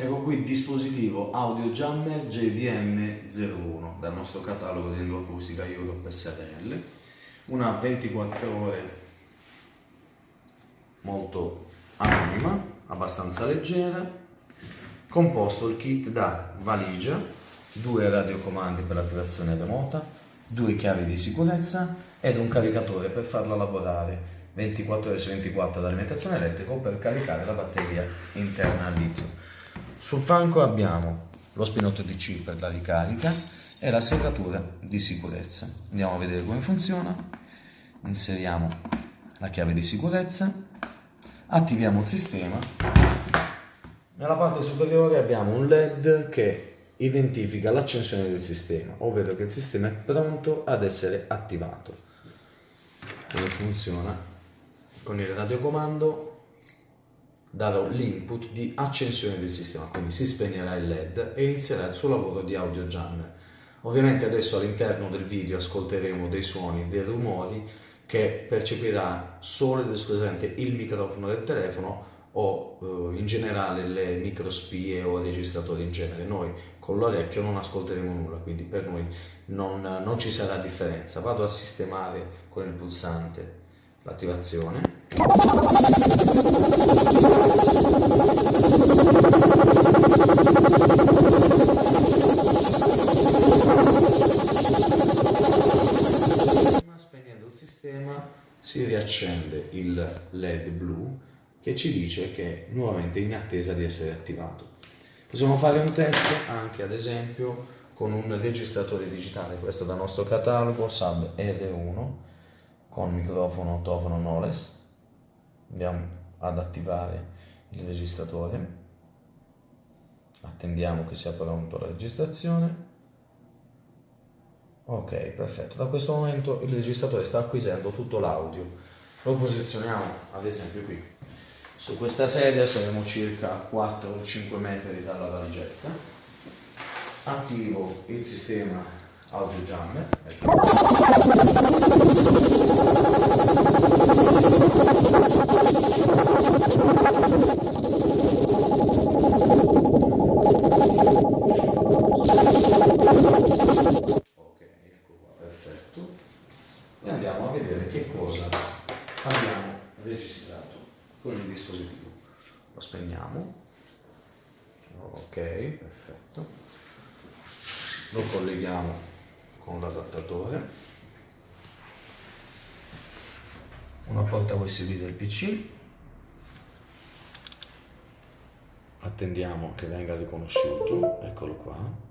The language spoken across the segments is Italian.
Ecco qui il dispositivo Audio Jammer JDM01 dal nostro catalogo di endoacustica Europe SRL, una 24 ore molto anonima, abbastanza leggera, composto il kit da valigia, due radiocomandi per l'attivazione remota, due chiavi di sicurezza ed un caricatore per farla lavorare. 24 ore su 24 ad alimentazione elettrica o per caricare la batteria interna al litio. Sul fianco abbiamo lo spinotto DC per la ricarica e la serratura di sicurezza. Andiamo a vedere come funziona. Inseriamo la chiave di sicurezza, attiviamo il sistema. Nella parte superiore abbiamo un LED che identifica l'accensione del sistema, ovvero che il sistema è pronto ad essere attivato. Come funziona? Con il radiocomando darò l'input di accensione del sistema, quindi si spegnerà il LED e inizierà il suo lavoro di audio jammer. Ovviamente adesso all'interno del video ascolteremo dei suoni, dei rumori che percepirà solo ed esclusivamente il microfono del telefono o eh, in generale le microspie o registratori in genere. Noi con l'orecchio non ascolteremo nulla, quindi per noi non, non ci sarà differenza. Vado a sistemare con il pulsante l'attivazione Spegnendo il si riaccende il LED blu che ci dice che è nuovamente in attesa di essere attivato. Possiamo fare un test anche ad esempio con un registratore digitale, questo dal nostro catalogo SAB R1 con microfono tofono Knowles andiamo ad attivare il registratore. Attendiamo che sia pronto la registrazione. Ok perfetto. Da questo momento il registratore sta acquisendo tutto l'audio. Lo posizioniamo ad esempio qui. Su questa sedia saremo circa 4 5 metri dalla valigetta. Attivo il sistema audio jammer. e andiamo a vedere che cosa abbiamo registrato con il dispositivo. Lo spegniamo. Ok, perfetto. Lo colleghiamo con l'adattatore. Una porta USB del PC. Attendiamo che venga riconosciuto. Eccolo qua.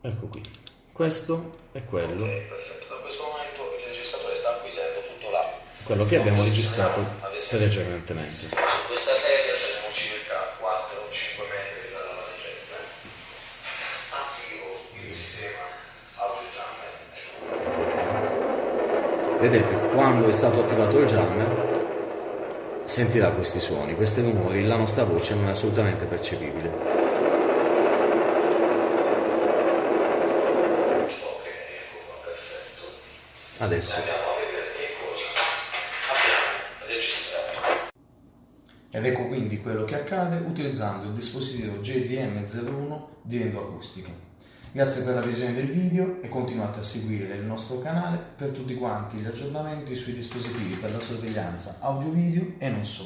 Ecco qui. Questo è quello. Ok, perfetto. Da questo momento il registratore sta acquisendo tutto l'audio. Quello che abbiamo registrato precedentemente. Su questa sedia saremo circa 4-5 metri dalla valigetta. Attivo il sistema audio jammer. Vedete, quando è stato attivato il jammer sentirà questi suoni, questi rumori, la nostra voce non è assolutamente percepibile. Adesso. Ed ecco quindi quello che accade utilizzando il dispositivo JDM01 di Endoacustica. Grazie per la visione del video e continuate a seguire il nostro canale per tutti quanti gli aggiornamenti sui dispositivi per la sorveglianza audio-video e non solo.